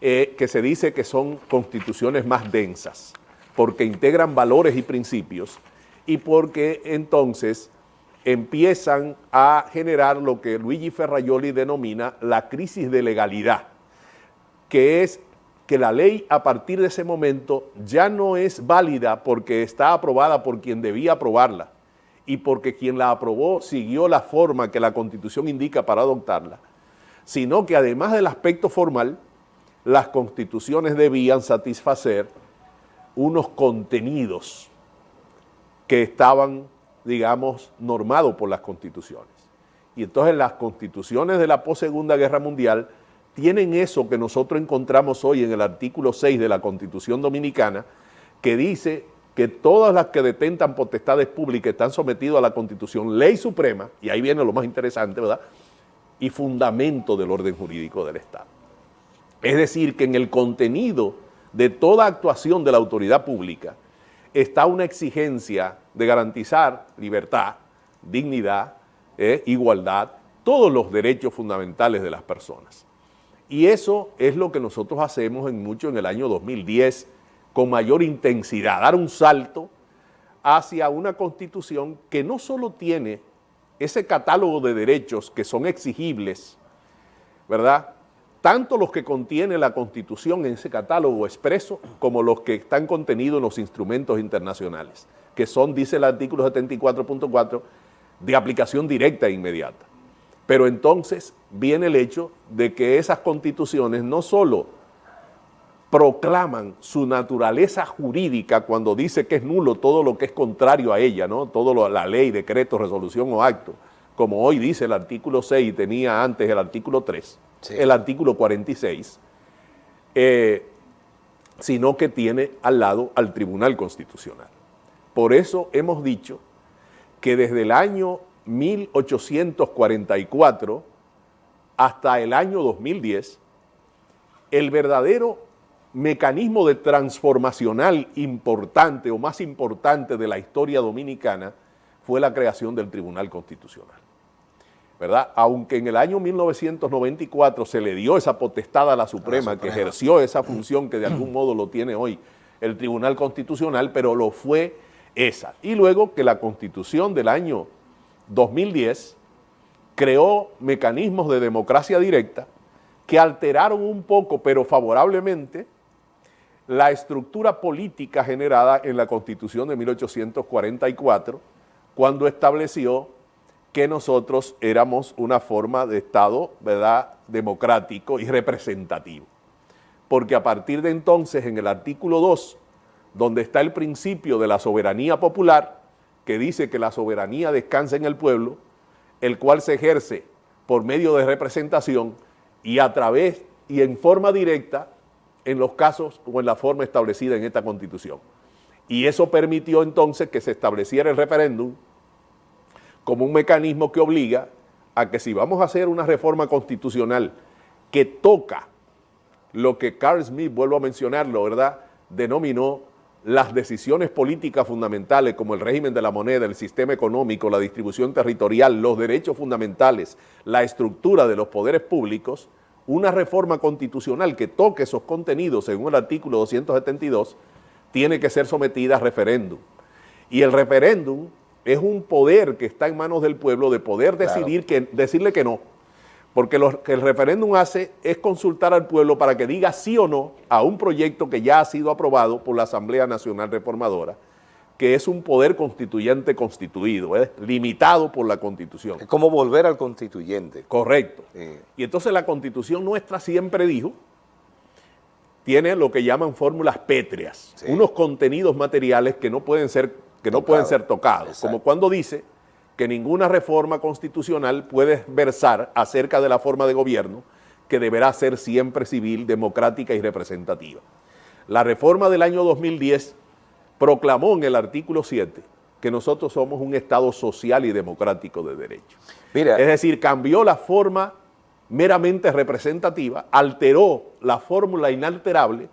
eh, que se dice que son constituciones más densas, porque integran valores y principios y porque entonces empiezan a generar lo que Luigi Ferraioli denomina la crisis de legalidad, que es que la ley a partir de ese momento ya no es válida porque está aprobada por quien debía aprobarla y porque quien la aprobó siguió la forma que la Constitución indica para adoptarla, sino que además del aspecto formal, las constituciones debían satisfacer unos contenidos que estaban, digamos, normados por las constituciones. Y entonces las constituciones de la post-segunda guerra mundial tienen eso que nosotros encontramos hoy en el artículo 6 de la Constitución Dominicana, que dice que todas las que detentan potestades públicas están sometidas a la Constitución, ley suprema, y ahí viene lo más interesante, ¿verdad?, y fundamento del orden jurídico del Estado. Es decir, que en el contenido de toda actuación de la autoridad pública está una exigencia de garantizar libertad, dignidad, eh, igualdad, todos los derechos fundamentales de las personas. Y eso es lo que nosotros hacemos en mucho en el año 2010 con mayor intensidad, dar un salto hacia una constitución que no solo tiene ese catálogo de derechos que son exigibles, ¿verdad?, tanto los que contiene la Constitución en ese catálogo expreso como los que están contenidos en los instrumentos internacionales, que son, dice el artículo 74.4, de aplicación directa e inmediata. Pero entonces viene el hecho de que esas constituciones no solo proclaman su naturaleza jurídica cuando dice que es nulo todo lo que es contrario a ella, ¿no? todo lo, la ley, decreto, resolución o acto, como hoy dice el artículo 6 y tenía antes el artículo 3, el artículo 46, eh, sino que tiene al lado al Tribunal Constitucional. Por eso hemos dicho que desde el año 1844 hasta el año 2010, el verdadero mecanismo de transformacional importante o más importante de la historia dominicana fue la creación del Tribunal Constitucional. ¿verdad? Aunque en el año 1994 se le dio esa potestad a la Suprema, que ejerció esa función que de algún modo lo tiene hoy el Tribunal Constitucional, pero lo fue esa. Y luego que la Constitución del año 2010 creó mecanismos de democracia directa que alteraron un poco, pero favorablemente, la estructura política generada en la Constitución de 1844, cuando estableció que nosotros éramos una forma de Estado, ¿verdad?, democrático y representativo. Porque a partir de entonces, en el artículo 2, donde está el principio de la soberanía popular, que dice que la soberanía descansa en el pueblo, el cual se ejerce por medio de representación y a través y en forma directa en los casos o en la forma establecida en esta Constitución. Y eso permitió entonces que se estableciera el referéndum como un mecanismo que obliga a que si vamos a hacer una reforma constitucional que toca lo que Carl Smith, vuelvo a mencionarlo, ¿verdad?, denominó las decisiones políticas fundamentales como el régimen de la moneda, el sistema económico, la distribución territorial, los derechos fundamentales, la estructura de los poderes públicos, una reforma constitucional que toque esos contenidos según el artículo 272 tiene que ser sometida a referéndum. Y el referéndum es un poder que está en manos del pueblo de poder decidir que, decirle que no. Porque lo que el referéndum hace es consultar al pueblo para que diga sí o no a un proyecto que ya ha sido aprobado por la Asamblea Nacional Reformadora, que es un poder constituyente constituido, es limitado por la Constitución. Es como volver al constituyente. Correcto. Y entonces la Constitución nuestra siempre dijo tiene lo que llaman fórmulas pétreas, unos contenidos materiales que no pueden ser, que no pueden ser tocados, como cuando dice que ninguna reforma constitucional puede versar acerca de la forma de gobierno que deberá ser siempre civil, democrática y representativa. La reforma del año 2010 proclamó en el artículo 7 que nosotros somos un Estado social y democrático de derecho. Mira, es decir, cambió la forma meramente representativa, alteró la fórmula inalterable,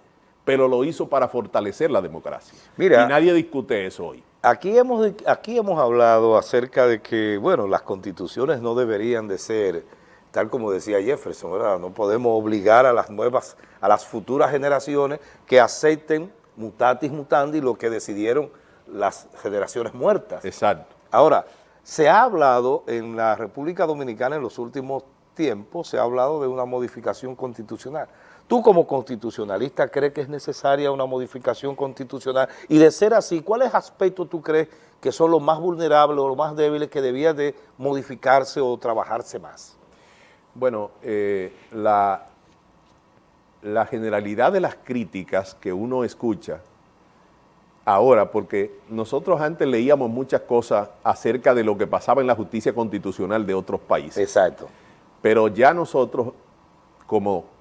pero lo hizo para fortalecer la democracia. Mira, y nadie discute eso hoy. Aquí hemos, aquí hemos hablado acerca de que, bueno, las constituciones no deberían de ser, tal como decía Jefferson, ¿verdad? No podemos obligar a las nuevas, a las futuras generaciones que acepten mutatis mutandi lo que decidieron las generaciones muertas. Exacto. Ahora, se ha hablado en la República Dominicana en los últimos tiempo se ha hablado de una modificación constitucional. ¿Tú como constitucionalista crees que es necesaria una modificación constitucional? Y de ser así, ¿cuáles aspectos tú crees que son los más vulnerables o los más débiles que debían de modificarse o trabajarse más? Bueno, eh, la, la generalidad de las críticas que uno escucha ahora, porque nosotros antes leíamos muchas cosas acerca de lo que pasaba en la justicia constitucional de otros países. Exacto. Pero ya nosotros, como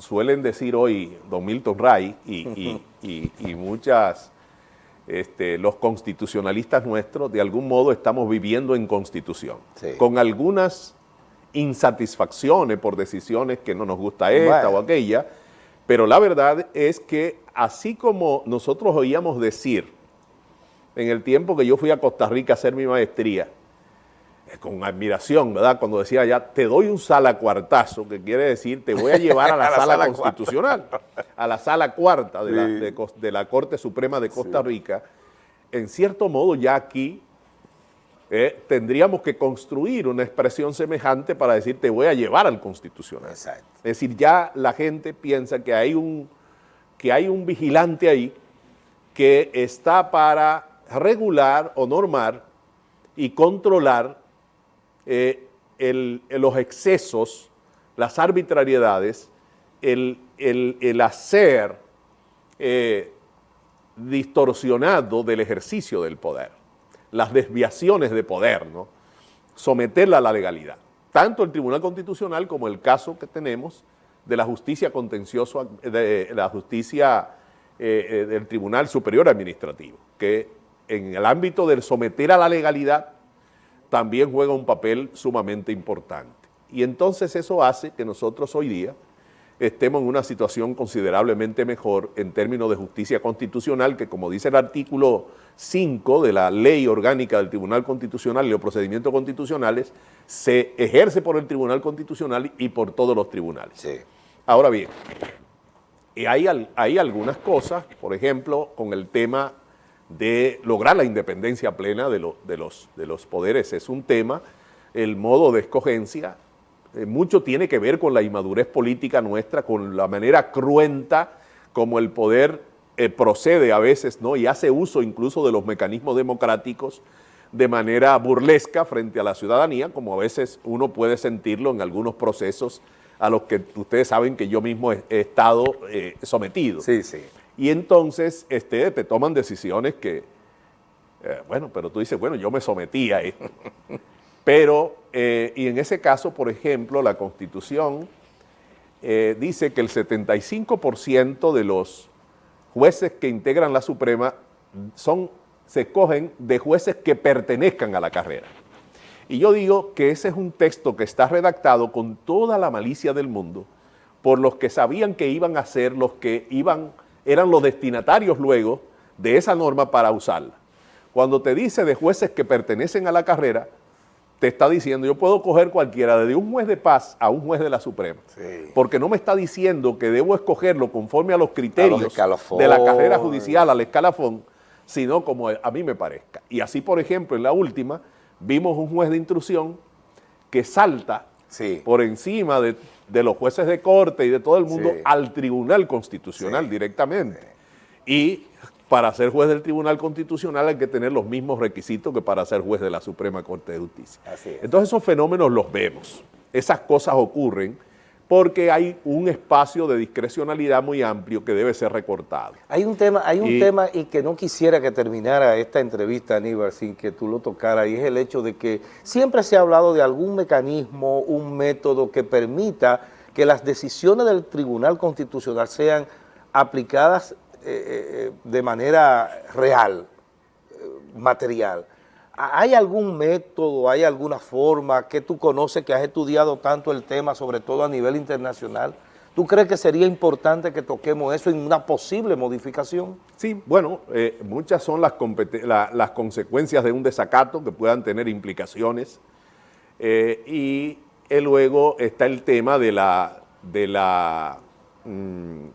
suelen decir hoy don Milton Ray y, muchas, este, los constitucionalistas nuestros, de algún modo estamos viviendo en constitución, con algunas insatisfacciones por decisiones que no nos gusta esta o aquella, pero la verdad es que así como nosotros oíamos decir en el tiempo que yo fui a Costa Rica a hacer mi maestría, con admiración, ¿verdad? Cuando decía ya, te doy un sala cuartazo, que quiere decir, te voy a llevar a la, sala, constitucional, a la sala cuarta de, la, Corte Suprema de Costa Rica. En cierto modo, ya aquí eh, tendríamos que construir una expresión semejante para decir, te voy a llevar al constitucional. Es decir, ya la gente piensa que hay un, que hay un vigilante ahí que está para regular o normar y controlar eh, los excesos, las arbitrariedades, el, hacer eh, distorsionado del ejercicio del poder, las desviaciones de poder, someterla a la legalidad. Tanto el Tribunal Constitucional como el caso que tenemos de la justicia contenciosa, de la justicia eh, del Tribunal Superior Administrativo, que en el ámbito del someter a la legalidad también juega un papel sumamente importante. Y entonces eso hace que nosotros hoy día estemos en una situación considerablemente mejor en términos de justicia constitucional, que como dice el artículo 5 de la ley orgánica del Tribunal Constitucional y los procedimientos constitucionales, se ejerce por el Tribunal Constitucional y por todos los tribunales. Ahora bien, hay, hay algunas cosas, por ejemplo, con el tema de lograr la independencia plena de, de, los, de los poderes. Es un tema, el modo de escogencia, eh, mucho tiene que ver con la inmadurez política nuestra, con la manera cruenta como el poder eh, procede a veces ¿no? y hace uso incluso de los mecanismos democráticos de manera burlesca frente a la ciudadanía, como a veces uno puede sentirlo en algunos procesos a los que ustedes saben que yo mismo he, estado eh, sometido. Sí, sí. Y entonces este, te toman decisiones que, eh, bueno, pero tú dices, bueno, yo me sometí a esto. pero, eh, y en ese caso, por ejemplo, la Constitución dice que el 75% de los jueces que integran la Suprema son, se escogen de jueces que pertenezcan a la carrera. Y yo digo que ese es un texto que está redactado con toda la malicia del mundo por los que sabían que iban a ser los que iban, eran los destinatarios luego de esa norma para usarla. Cuando te dice de jueces que pertenecen a la carrera, te está diciendo, yo puedo coger cualquiera, desde un juez de paz a un juez de la Suprema. Porque no me está diciendo que debo escogerlo conforme a los criterios de la carrera judicial, al escalafón, sino como a mí me parezca. Y así, por ejemplo, en la última, vimos un juez de intrusión que salta por encima de, los jueces de corte y de todo el mundo al Tribunal Constitucional directamente. Y para ser juez del Tribunal Constitucional hay que tener los mismos requisitos que para ser juez de la Suprema Corte de Justicia. Entonces esos fenómenos los vemos, esas cosas ocurren porque hay un espacio de discrecionalidad muy amplio que debe ser recortado. Hay un tema, hay un y, tema y que no quisiera que terminara esta entrevista, Aníbal, sin que tú lo tocaras, y es el hecho de que siempre se ha hablado de algún mecanismo, un método que permita que las decisiones del Tribunal Constitucional sean aplicadas eh, eh, de manera real, eh, material. ¿Hay algún método, hay alguna forma que tú conoces que has estudiado tanto el tema, sobre todo a nivel internacional? ¿Tú crees que sería importante que toquemos eso en una posible modificación? Sí, bueno, eh, muchas son las, consecuencias de un desacato que puedan tener implicaciones eh, y eh, luego está el tema de la, mm,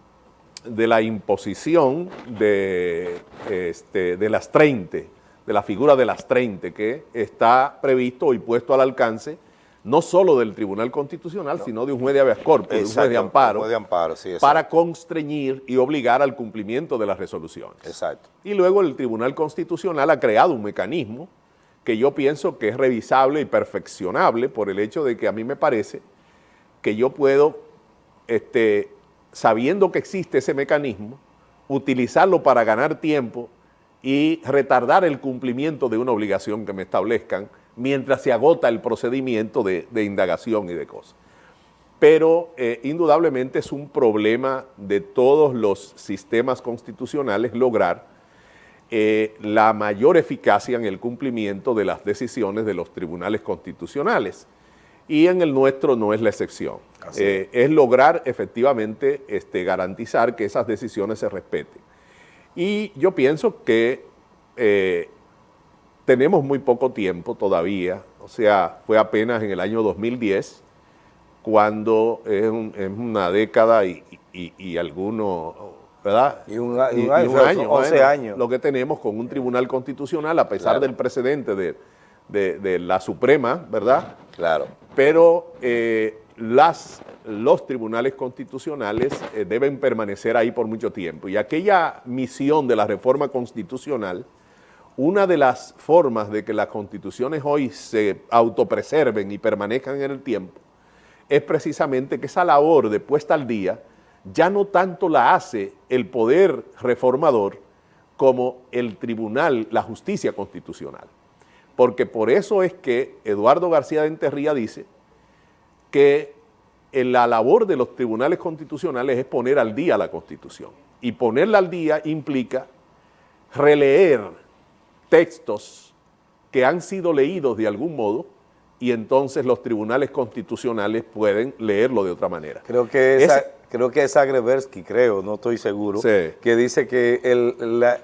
imposición de, este, de las 30 de la figura de las 30 que está previsto y puesto al alcance no solo del Tribunal Constitucional, sino de un juez de habeas corpus, de un juez de amparo, juez de amparo sí, para constreñir y obligar al cumplimiento de las resoluciones. Exacto. Y luego el Tribunal Constitucional ha creado un mecanismo que yo pienso que es revisable y perfeccionable por el hecho de que a mí me parece que yo puedo, este, sabiendo que existe ese mecanismo, utilizarlo para ganar tiempo y retardar el cumplimiento de una obligación que me establezcan mientras se agota el procedimiento de, indagación y de cosas. Pero eh, indudablemente es un problema de todos los sistemas constitucionales lograr eh, la mayor eficacia en el cumplimiento de las decisiones de los tribunales constitucionales. Y en el nuestro no es la excepción. Eh, es lograr efectivamente este, garantizar que esas decisiones se respeten. Y yo pienso que eh, tenemos muy poco tiempo todavía, o sea, fue apenas en el año 2010, cuando es, una década y, y, algunos, ¿verdad? Y un, año, 11 años. Lo que tenemos con un tribunal constitucional, a pesar del precedente de, de, la Suprema, ¿verdad? Claro. Pero eh, las, los tribunales constitucionales eh, deben permanecer ahí por mucho tiempo. Y aquella misión de la reforma constitucional, una de las formas de que las constituciones hoy se autopreserven y permanezcan en el tiempo, es precisamente que esa labor de puesta al día ya no tanto la hace el poder reformador como el tribunal, la justicia constitucional. Porque por eso es que Eduardo García de Enterría dice que la labor de los tribunales constitucionales es poner al día la Constitución. Y ponerla al día implica releer textos que han sido leídos de algún modo y entonces los tribunales constitucionales pueden leerlo de otra manera. Creo que, esa, creo que es Agreversky, creo, no estoy seguro, que dice que el, la,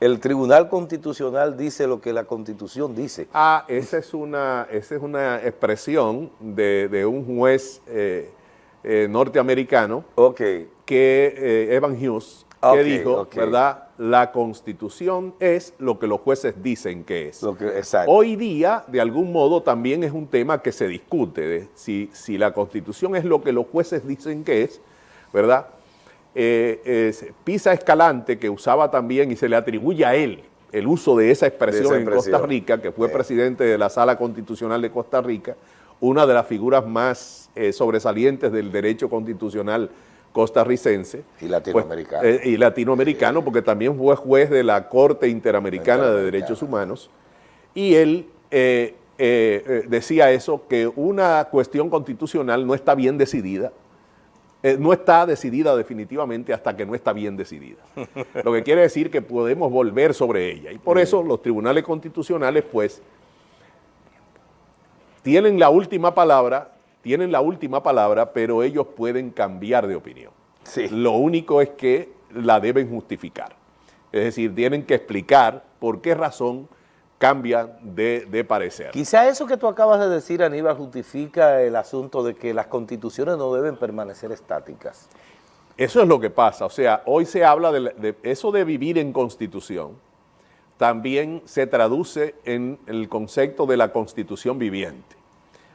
el Tribunal Constitucional dice lo que la Constitución dice. Ah, esa es una, esa es una expresión de, un juez eh, eh, norteamericano que eh, Evan Hughes, que dijo, ¿verdad? La Constitución es lo que los jueces dicen que es. Hoy día, de algún modo, también es un tema que se discute, si, si la Constitución es lo que los jueces dicen que es, ¿verdad?, eh, Pisa Escalante, que usaba también y se le atribuye a él el uso de esa expresión, en Costa Rica, que fue presidente de la Sala Constitucional de Costa Rica, una de las figuras más eh, sobresalientes del derecho constitucional costarricense. Y latinoamericano. Pues, y latinoamericano, porque también fue juez de la Corte Interamericana de Derechos Humanos. Y él decía eso, que una cuestión constitucional no está bien decidida eh, no está decidida definitivamente hasta que no está bien decidida. Lo que quiere decir que podemos volver sobre ella. Y por eso los tribunales constitucionales, pues, tienen la última palabra, tienen la última palabra, pero ellos pueden cambiar de opinión. Lo único es que la deben justificar. Es decir, tienen que explicar por qué razón cambia de, parecer. Quizá eso que tú acabas de decir, Aníbal, justifica el asunto de que las constituciones no deben permanecer estáticas. Eso es lo que pasa, o sea, hoy se habla de, eso de vivir en constitución, también se traduce en el concepto de la constitución viviente.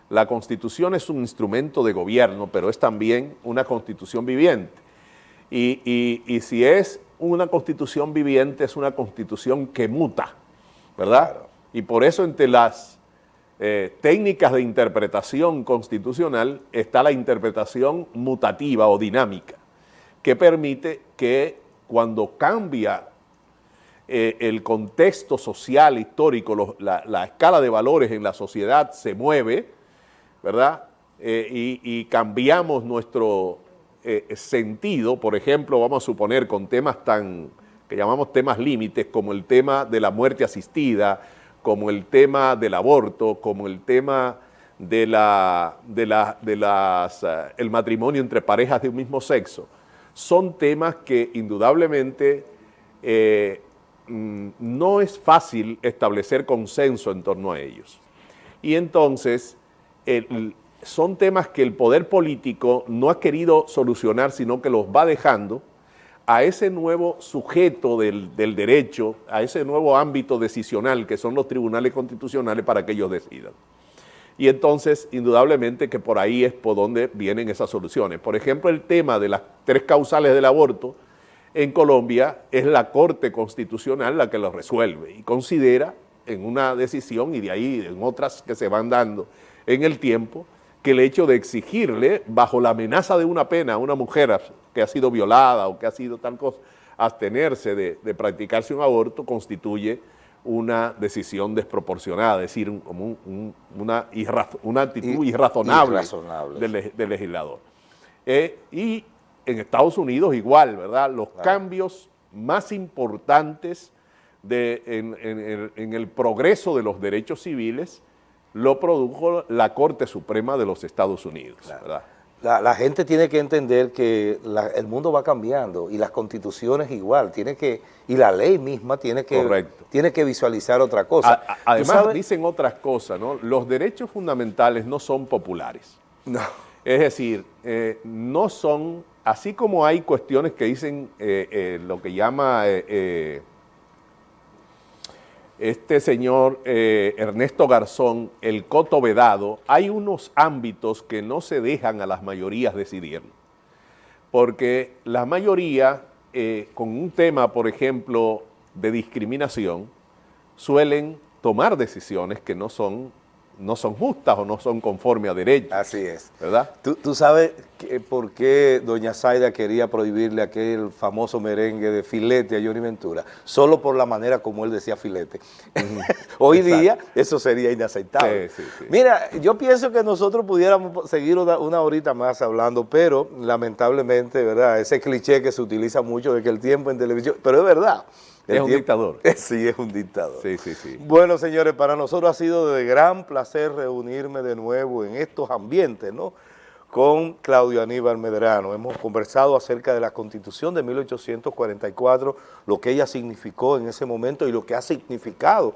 La constitución es un instrumento de gobierno, pero es también una constitución viviente. Y, y si es una constitución viviente, es una constitución que muta, ¿verdad? Y por eso entre las eh, técnicas de interpretación constitucional está la interpretación mutativa o dinámica, que permite que cuando cambia eh, el contexto social, histórico, la, escala de valores en la sociedad se mueve, ¿verdad? Eh, y, y, cambiamos nuestro sentido, por ejemplo, vamos a suponer con temas tan que llamamos temas límites, como el tema de la muerte asistida, como el tema del aborto, como el tema de la, de de las, eh, el matrimonio entre parejas de un mismo sexo, son temas que indudablemente eh, mm, no es fácil establecer consenso en torno a ellos. Y entonces son temas que el poder político no ha querido solucionar, sino que los va dejando a ese nuevo sujeto del, derecho, a ese nuevo ámbito decisional que son los tribunales constitucionales para que ellos decidan. Y entonces, indudablemente que por ahí es por donde vienen esas soluciones. Por ejemplo, el tema de las tres causales del aborto en Colombia es la Corte Constitucional la que lo resuelve y considera en una decisión y de ahí en otras que se van dando en el tiempo, que el hecho de exigirle, bajo la amenaza de una pena a una mujer que ha sido violada o que ha sido tal cosa, abstenerse de, practicarse un aborto constituye una decisión desproporcionada, es decir, como una, una, actitud irrazonable, Del, legislador. Eh, y en Estados Unidos igual, ¿verdad? Los cambios más importantes de, en el progreso de los derechos civiles lo produjo la Corte Suprema de los Estados Unidos. La, gente tiene que entender que el mundo va cambiando y las constituciones igual, tiene que, y la ley misma tiene que, tiene que visualizar otra cosa. además dicen otras cosas, ¿no? Los derechos fundamentales no son populares. No. Es decir, eh, no son, así como hay cuestiones que dicen eh, eh, lo que llama este señor eh, Ernesto Garzón, el coto vedado, hay unos ámbitos que no se dejan a las mayorías decidir. Porque la mayoría, eh, con un tema, por ejemplo, de discriminación, suelen tomar decisiones que no son no son justas o no son conformes a derecho. Así es. ¿Verdad? ¿Tú, sabes por qué doña Zaida quería prohibirle aquel famoso merengue de filete a Johnny Ventura? Solo por la manera como él decía filete. Hoy día eso sería inaceptable. Mira, yo pienso que nosotros pudiéramos seguir una, una horita más hablando, pero lamentablemente, ¿verdad? Ese cliché que se utiliza mucho de que el tiempo en televisión, pero es verdad. Es un dictador. Sí, es un dictador. Sí, sí, sí. Bueno, señores, para nosotros ha sido de gran placer reunirme de nuevo en estos ambientes, ¿no? Con Claudio Aníbal Medrano. Hemos conversado acerca de la Constitución de 1844, lo que ella significó en ese momento y lo que ha significado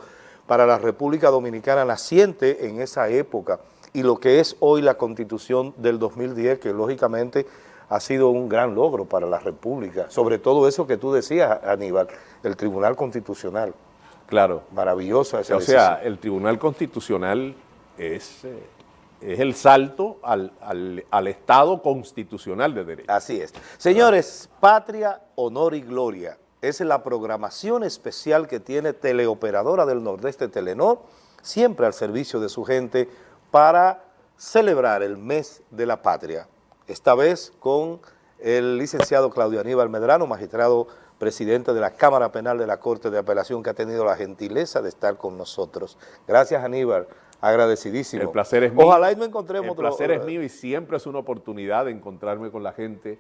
para la República Dominicana naciente en esa época y lo que es hoy la Constitución del 2010, que lógicamente ha sido un gran logro para la República, sobre todo eso que tú decías, Aníbal, el Tribunal Constitucional. Claro. Maravillosa esa O sea, el Tribunal Constitucional es, eh, es el salto al, Estado constitucional de derecho. Así es. Señores, Patria, Honor y Gloria es la programación especial que tiene Teleoperadora del Nordeste Telenor, siempre al servicio de su gente para celebrar el mes de la patria, esta vez con el licenciado Claudio Aníbal Medrano, magistrado presidente de la Cámara Penal de la Corte de Apelación, que ha tenido la gentileza de estar con nosotros. Gracias Aníbal, agradecidísimo. El placer es mío. Ojalá y no encontremos El placer es mío y siempre es una oportunidad de encontrarme con la gente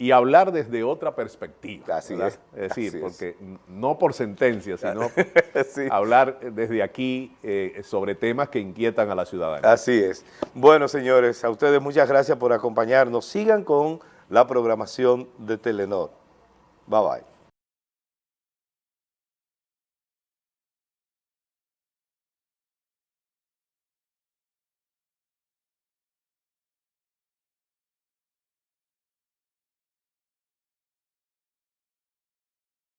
y hablar desde otra perspectiva. Así es. Es decir, Así porque no por sentencia, sino Sí. hablar desde aquí eh, sobre temas que inquietan a la ciudadanía. Así es. Bueno, señores, a ustedes muchas gracias por acompañarnos. Sigan con la programación de Telenor. Bye bye.